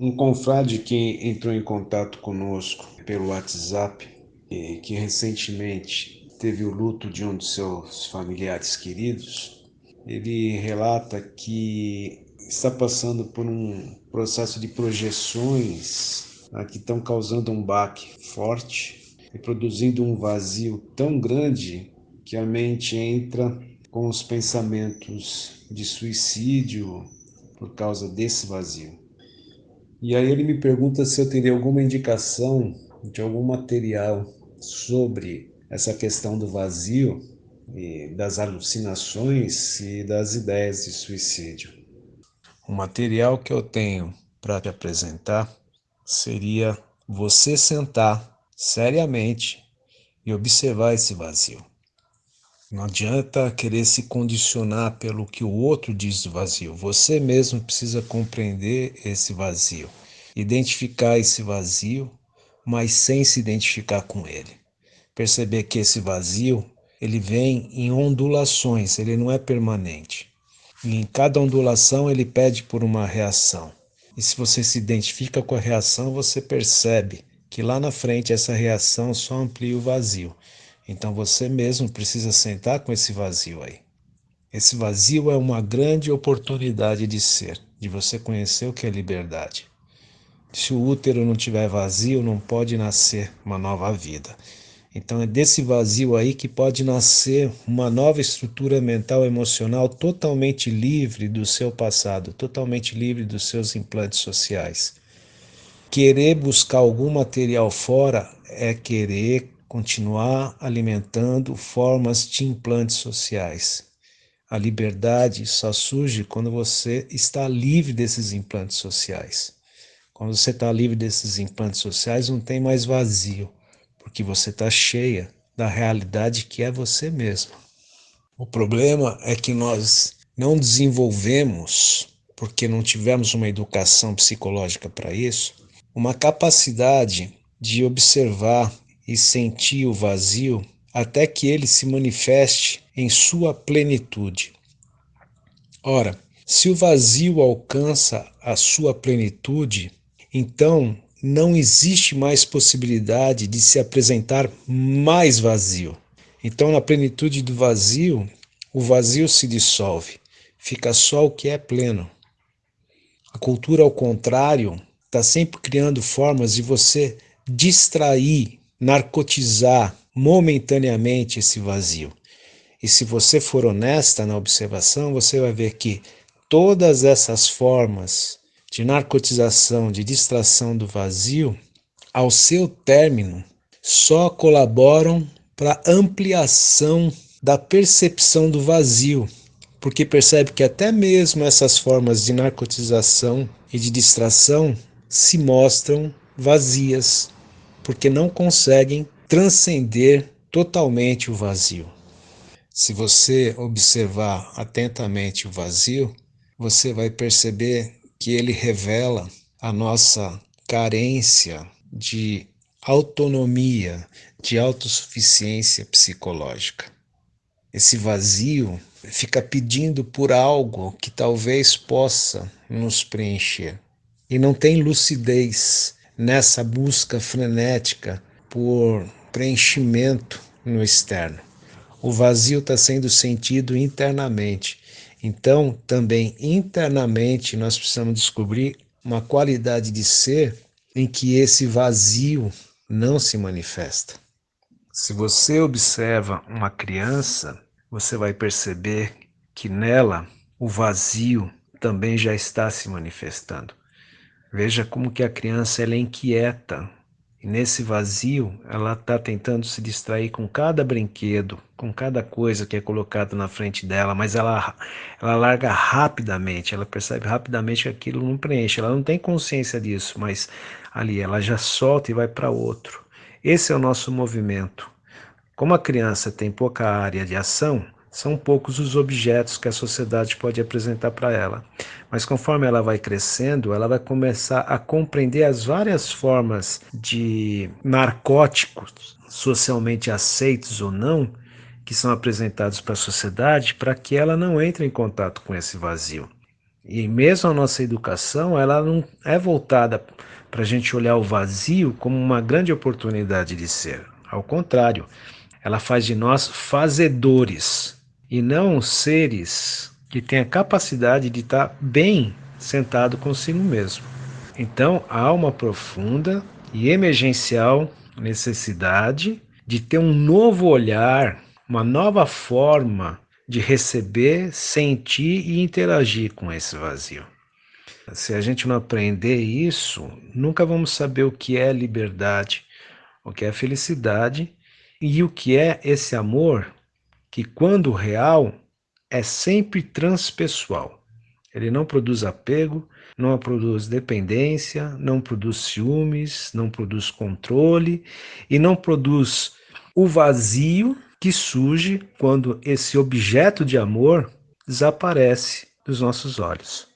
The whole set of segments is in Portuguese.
Um confrade que entrou em contato conosco pelo WhatsApp, que recentemente teve o luto de um dos seus familiares queridos, ele relata que está passando por um processo de projeções né, que estão causando um baque forte e produzindo um vazio tão grande que a mente entra com os pensamentos de suicídio por causa desse vazio. E aí ele me pergunta se eu teria alguma indicação de algum material sobre essa questão do vazio e das alucinações e das ideias de suicídio. O material que eu tenho para te apresentar seria você sentar seriamente e observar esse vazio. Não adianta querer se condicionar pelo que o outro diz do vazio. Você mesmo precisa compreender esse vazio, identificar esse vazio, mas sem se identificar com ele. Perceber que esse vazio, ele vem em ondulações, ele não é permanente. E em cada ondulação ele pede por uma reação. E se você se identifica com a reação, você percebe que lá na frente essa reação só amplia o vazio. Então você mesmo precisa sentar com esse vazio aí. Esse vazio é uma grande oportunidade de ser, de você conhecer o que é liberdade. Se o útero não tiver vazio, não pode nascer uma nova vida. Então é desse vazio aí que pode nascer uma nova estrutura mental emocional totalmente livre do seu passado, totalmente livre dos seus implantes sociais. Querer buscar algum material fora é querer continuar alimentando formas de implantes sociais. A liberdade só surge quando você está livre desses implantes sociais. Quando você está livre desses implantes sociais, não tem mais vazio, porque você está cheia da realidade que é você mesmo. O problema é que nós não desenvolvemos, porque não tivemos uma educação psicológica para isso, uma capacidade de observar e sentir o vazio até que ele se manifeste em sua plenitude. Ora, se o vazio alcança a sua plenitude, então não existe mais possibilidade de se apresentar mais vazio. Então, na plenitude do vazio, o vazio se dissolve, fica só o que é pleno. A cultura, ao contrário, está sempre criando formas de você distrair narcotizar momentaneamente esse vazio. E se você for honesta na observação, você vai ver que todas essas formas de narcotização, de distração do vazio, ao seu término, só colaboram para ampliação da percepção do vazio, porque percebe que até mesmo essas formas de narcotização e de distração se mostram vazias, porque não conseguem transcender totalmente o vazio. Se você observar atentamente o vazio, você vai perceber que ele revela a nossa carência de autonomia, de autossuficiência psicológica. Esse vazio fica pedindo por algo que talvez possa nos preencher e não tem lucidez nessa busca frenética por preenchimento no externo. O vazio está sendo sentido internamente. Então, também internamente, nós precisamos descobrir uma qualidade de ser em que esse vazio não se manifesta. Se você observa uma criança, você vai perceber que nela o vazio também já está se manifestando. Veja como que a criança ela é inquieta. E nesse vazio, ela está tentando se distrair com cada brinquedo, com cada coisa que é colocada na frente dela, mas ela, ela larga rapidamente, ela percebe rapidamente que aquilo não preenche. Ela não tem consciência disso, mas ali ela já solta e vai para outro. Esse é o nosso movimento. Como a criança tem pouca área de ação, são poucos os objetos que a sociedade pode apresentar para ela. Mas conforme ela vai crescendo, ela vai começar a compreender as várias formas de narcóticos socialmente aceitos ou não que são apresentados para a sociedade para que ela não entre em contato com esse vazio. E mesmo a nossa educação, ela não é voltada para a gente olhar o vazio como uma grande oportunidade de ser. Ao contrário, ela faz de nós fazedores e não seres que têm a capacidade de estar bem sentado consigo mesmo. Então, há uma profunda e emergencial necessidade de ter um novo olhar, uma nova forma de receber, sentir e interagir com esse vazio. Se a gente não aprender isso, nunca vamos saber o que é liberdade, o que é felicidade e o que é esse amor que, quando real, é sempre transpessoal. Ele não produz apego, não produz dependência, não produz ciúmes, não produz controle e não produz o vazio que surge quando esse objeto de amor desaparece dos nossos olhos.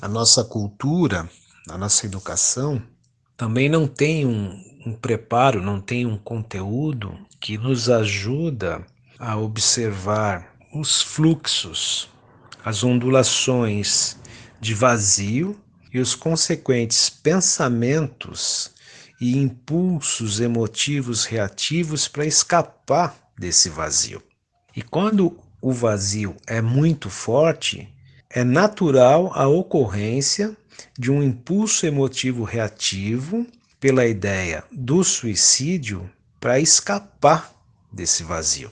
A nossa cultura, a nossa educação também não tem um, um preparo, não tem um conteúdo que nos ajuda a observar os fluxos, as ondulações de vazio e os consequentes pensamentos e impulsos emotivos reativos para escapar desse vazio. E quando o vazio é muito forte, é natural a ocorrência de um impulso emotivo reativo pela ideia do suicídio para escapar desse vazio.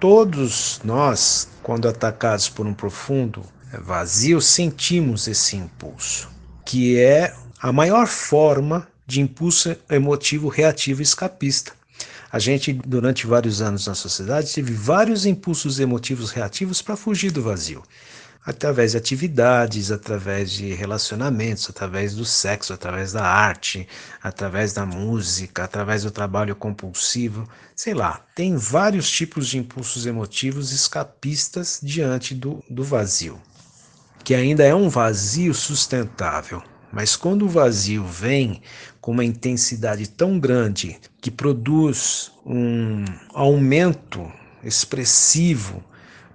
Todos nós, quando atacados por um profundo vazio, sentimos esse impulso, que é a maior forma de impulso emotivo reativo escapista. A gente, durante vários anos na sociedade, teve vários impulsos emotivos reativos para fugir do vazio. Através de atividades, através de relacionamentos, através do sexo, através da arte, através da música, através do trabalho compulsivo, sei lá. Tem vários tipos de impulsos emotivos escapistas diante do, do vazio, que ainda é um vazio sustentável. Mas quando o vazio vem com uma intensidade tão grande que produz um aumento expressivo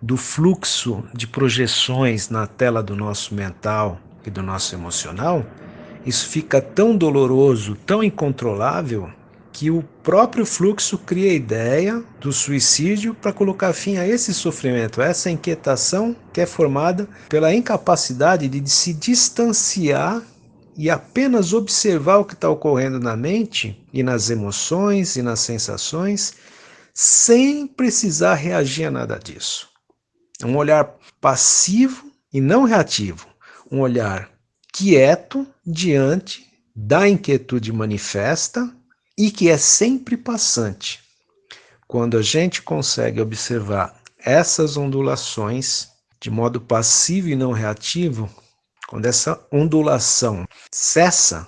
do fluxo de projeções na tela do nosso mental e do nosso emocional, isso fica tão doloroso, tão incontrolável, que o próprio fluxo cria a ideia do suicídio para colocar fim a esse sofrimento, a essa inquietação que é formada pela incapacidade de se distanciar e apenas observar o que está ocorrendo na mente e nas emoções e nas sensações, sem precisar reagir a nada disso. Um olhar passivo e não reativo, um olhar quieto diante da inquietude manifesta e que é sempre passante. Quando a gente consegue observar essas ondulações de modo passivo e não reativo, quando essa ondulação cessa,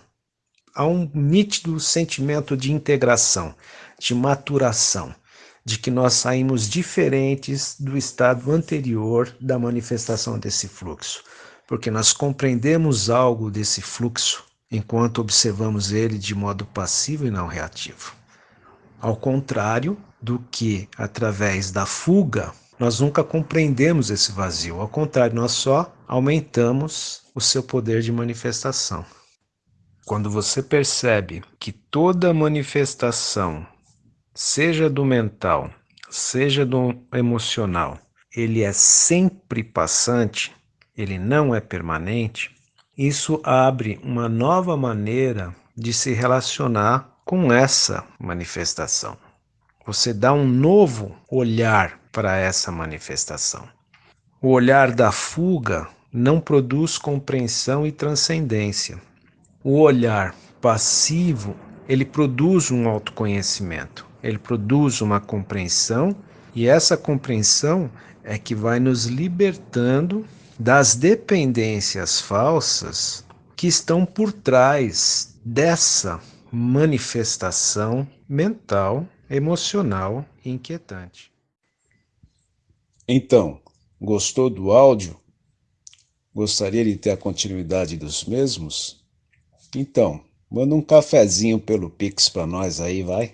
há um nítido sentimento de integração, de maturação, de que nós saímos diferentes do estado anterior da manifestação desse fluxo, porque nós compreendemos algo desse fluxo enquanto observamos ele de modo passivo e não reativo. Ao contrário do que, através da fuga, nós nunca compreendemos esse vazio, ao contrário, nós só aumentamos o seu poder de manifestação. Quando você percebe que toda manifestação, seja do mental, seja do emocional, ele é sempre passante, ele não é permanente, isso abre uma nova maneira de se relacionar com essa manifestação. Você dá um novo olhar para essa manifestação. O olhar da fuga não produz compreensão e transcendência. O olhar passivo, ele produz um autoconhecimento, ele produz uma compreensão e essa compreensão é que vai nos libertando das dependências falsas que estão por trás dessa manifestação mental, emocional inquietante. Então, gostou do áudio? Gostaria de ter a continuidade dos mesmos? Então, manda um cafezinho pelo Pix para nós aí, vai.